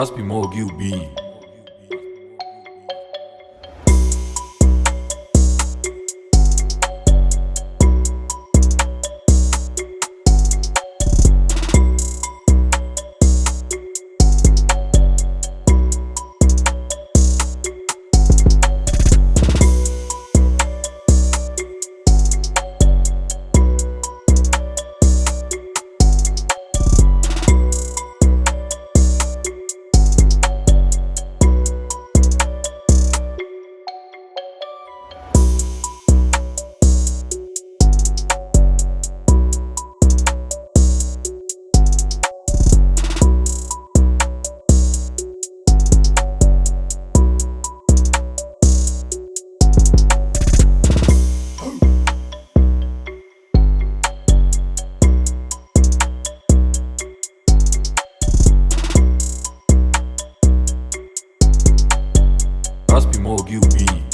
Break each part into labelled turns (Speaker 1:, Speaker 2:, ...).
Speaker 1: Raspi Mogi Raspi Mogi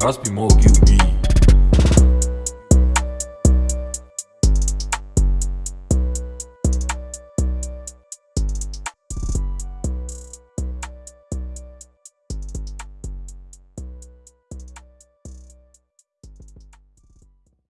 Speaker 1: ubij Raspi Mogi ubij